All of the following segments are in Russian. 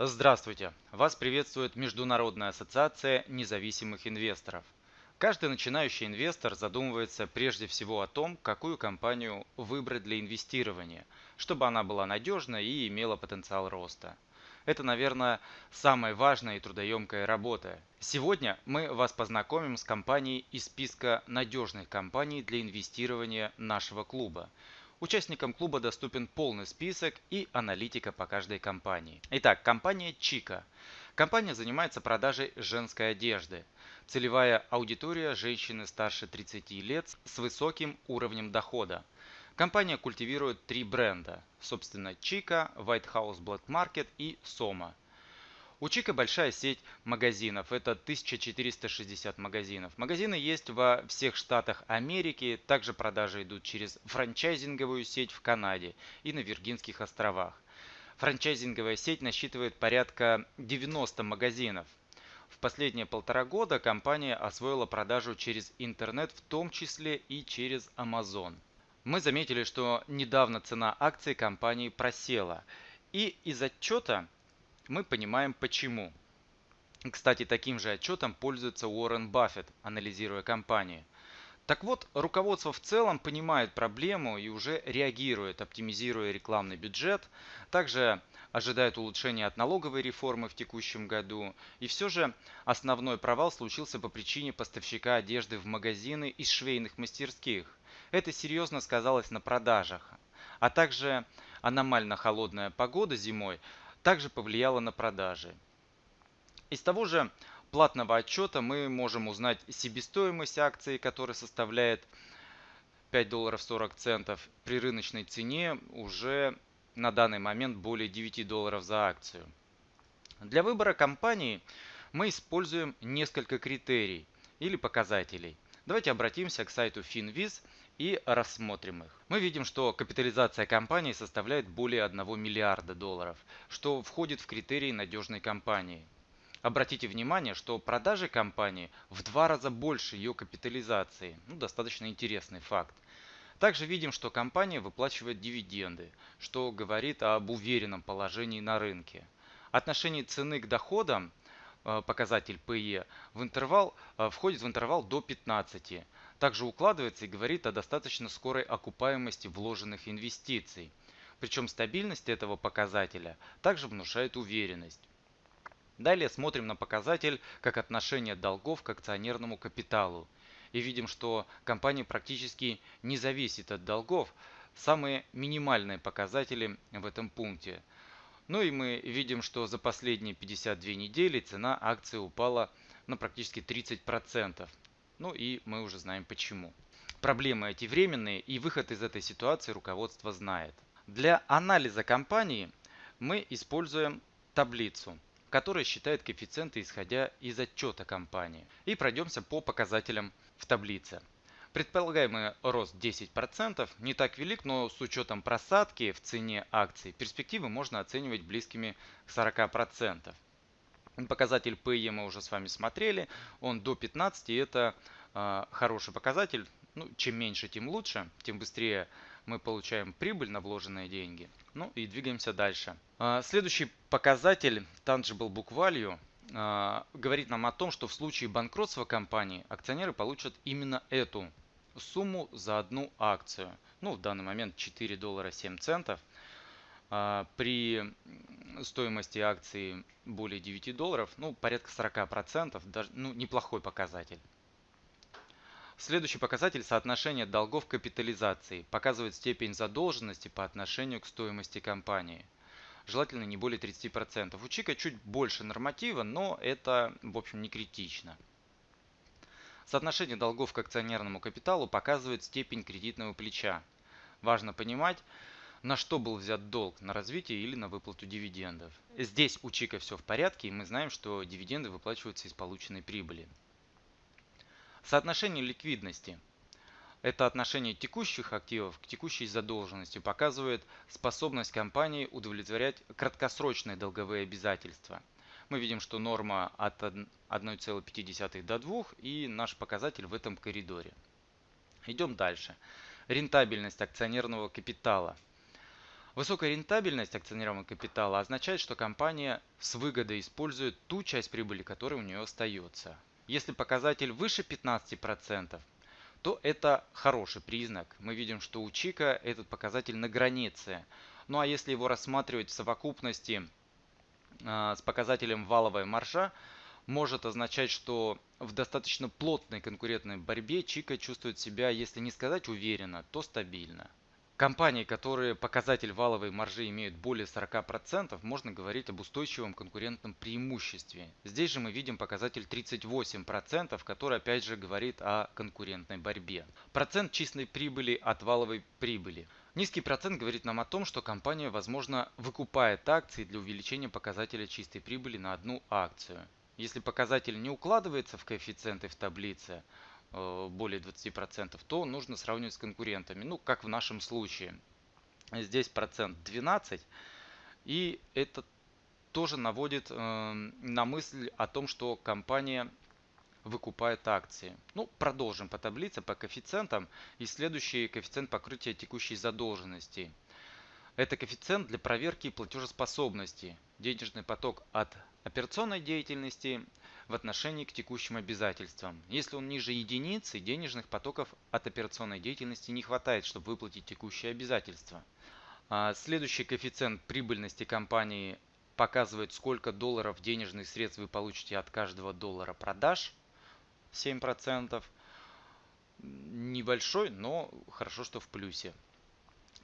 Здравствуйте! Вас приветствует Международная ассоциация независимых инвесторов. Каждый начинающий инвестор задумывается прежде всего о том, какую компанию выбрать для инвестирования, чтобы она была надежна и имела потенциал роста. Это, наверное, самая важная и трудоемкая работа. Сегодня мы вас познакомим с компанией из списка надежных компаний для инвестирования нашего клуба. Участникам клуба доступен полный список и аналитика по каждой компании. Итак, компания Чика. Компания занимается продажей женской одежды. Целевая аудитория – женщины старше 30 лет с высоким уровнем дохода. Компания культивирует три бренда, собственно Чика, White House Black Market и Soma – у Чика большая сеть магазинов, это 1460 магазинов. Магазины есть во всех штатах Америки, также продажи идут через франчайзинговую сеть в Канаде и на Виргинских островах. Франчайзинговая сеть насчитывает порядка 90 магазинов. В последние полтора года компания освоила продажу через интернет, в том числе и через Amazon. Мы заметили, что недавно цена акций компании просела. И из отчета мы понимаем почему. Кстати, таким же отчетом пользуется Уоррен Баффет, анализируя компании. Так вот, руководство в целом понимает проблему и уже реагирует, оптимизируя рекламный бюджет, также ожидает улучшения от налоговой реформы в текущем году. И все же основной провал случился по причине поставщика одежды в магазины из швейных мастерских. Это серьезно сказалось на продажах. А также аномально холодная погода зимой также повлияло на продажи. Из того же платного отчета мы можем узнать себестоимость акции, которая составляет 5 долларов 40 центов. При рыночной цене уже на данный момент более 9 долларов за акцию. Для выбора компании мы используем несколько критерий или показателей. Давайте обратимся к сайту FinViz и рассмотрим их. Мы видим, что капитализация компании составляет более 1 миллиарда долларов, что входит в критерии надежной компании. Обратите внимание, что продажи компании в два раза больше ее капитализации. Ну, достаточно интересный факт. Также видим, что компания выплачивает дивиденды, что говорит об уверенном положении на рынке. Отношение цены к доходам, э, показатель PE, в интервал, э, входит в интервал до 15 также укладывается и говорит о достаточно скорой окупаемости вложенных инвестиций. Причем стабильность этого показателя также внушает уверенность. Далее смотрим на показатель как отношение долгов к акционерному капиталу. И видим, что компания практически не зависит от долгов. Самые минимальные показатели в этом пункте. Ну и мы видим, что за последние 52 недели цена акции упала на практически 30%. Ну и мы уже знаем почему. Проблемы эти временные и выход из этой ситуации руководство знает. Для анализа компании мы используем таблицу, которая считает коэффициенты исходя из отчета компании. И пройдемся по показателям в таблице. Предполагаемый рост 10% не так велик, но с учетом просадки в цене акций перспективы можно оценивать близкими к 40%. Показатель PE мы уже с вами смотрели, он до 15, и это э, хороший показатель. Ну, чем меньше, тем лучше, тем быстрее мы получаем прибыль на вложенные деньги. Ну и двигаемся дальше. Э, следующий показатель Tangible Book Value говорит нам о том, что в случае банкротства компании акционеры получат именно эту сумму за одну акцию. Ну, в данный момент 4 доллара 7 центов. При стоимости акции более 9 долларов, ну порядка 40%, даже, ну неплохой показатель. Следующий показатель соотношение долгов к капитализации показывает степень задолженности по отношению к стоимости компании. Желательно не более 30%. У Чика чуть больше норматива, но это в общем не критично. Соотношение долгов к акционерному капиталу показывает степень кредитного плеча. Важно понимать, на что был взят долг, на развитие или на выплату дивидендов. Здесь у Чика все в порядке, и мы знаем, что дивиденды выплачиваются из полученной прибыли. Соотношение ликвидности. Это отношение текущих активов к текущей задолженности показывает способность компании удовлетворять краткосрочные долговые обязательства. Мы видим, что норма от 1,5 до 2 и наш показатель в этом коридоре. Идем дальше. Рентабельность акционерного капитала – Высокая рентабельность акционируемого капитала означает, что компания с выгодой использует ту часть прибыли, которая у нее остается. Если показатель выше 15%, то это хороший признак. Мы видим, что у Чика этот показатель на границе. Ну а если его рассматривать в совокупности э, с показателем валовая маржа, может означать, что в достаточно плотной конкурентной борьбе Чика чувствует себя, если не сказать уверенно, то стабильно. Компании, которые показатель валовой маржи имеют более 40%, можно говорить об устойчивом конкурентном преимуществе. Здесь же мы видим показатель 38%, который опять же говорит о конкурентной борьбе. Процент чистой прибыли от валовой прибыли. Низкий процент говорит нам о том, что компания, возможно, выкупает акции для увеличения показателя чистой прибыли на одну акцию. Если показатель не укладывается в коэффициенты в таблице, более 20%, то нужно сравнивать с конкурентами. Ну, как в нашем случае. Здесь процент 12. И это тоже наводит э, на мысль о том, что компания выкупает акции. Ну, продолжим по таблице, по коэффициентам. И следующий коэффициент покрытия текущей задолженности. Это коэффициент для проверки платежеспособности. Денежный поток от операционной деятельности в отношении к текущим обязательствам. Если он ниже единицы, денежных потоков от операционной деятельности не хватает, чтобы выплатить текущие обязательства. А следующий коэффициент прибыльности компании показывает, сколько долларов денежных средств вы получите от каждого доллара продаж. 7%. Небольшой, но хорошо, что в плюсе.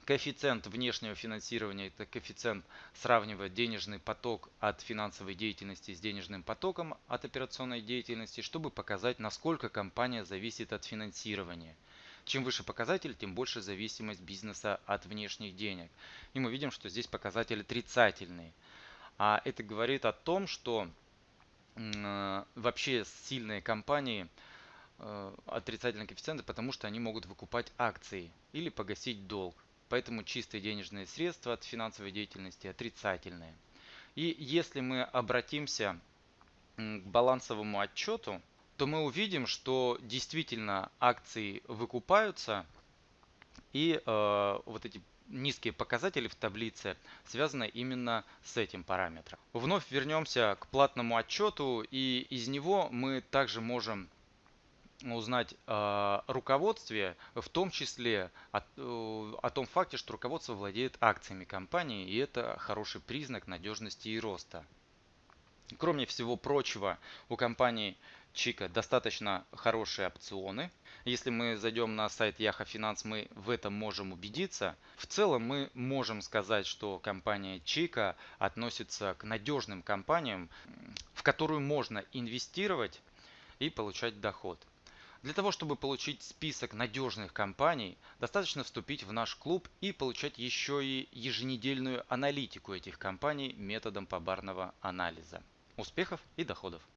Коэффициент внешнего финансирования – это коэффициент сравнивает денежный поток от финансовой деятельности с денежным потоком от операционной деятельности, чтобы показать, насколько компания зависит от финансирования. Чем выше показатель, тем больше зависимость бизнеса от внешних денег. И мы видим, что здесь показатель отрицательный. А это говорит о том, что э, вообще сильные компании э, отрицательные коэффициенты, потому что они могут выкупать акции или погасить долг. Поэтому чистые денежные средства от финансовой деятельности отрицательные. И если мы обратимся к балансовому отчету, то мы увидим, что действительно акции выкупаются и э, вот эти низкие показатели в таблице связаны именно с этим параметром. Вновь вернемся к платному отчету и из него мы также можем узнать о руководстве, в том числе о, о том факте, что руководство владеет акциями компании, и это хороший признак надежности и роста. Кроме всего прочего, у компании Чика достаточно хорошие опционы. Если мы зайдем на сайт Яха Финанс, мы в этом можем убедиться. В целом мы можем сказать, что компания Чика относится к надежным компаниям, в которую можно инвестировать и получать доход. Для того, чтобы получить список надежных компаний, достаточно вступить в наш клуб и получать еще и еженедельную аналитику этих компаний методом побарного анализа. Успехов и доходов!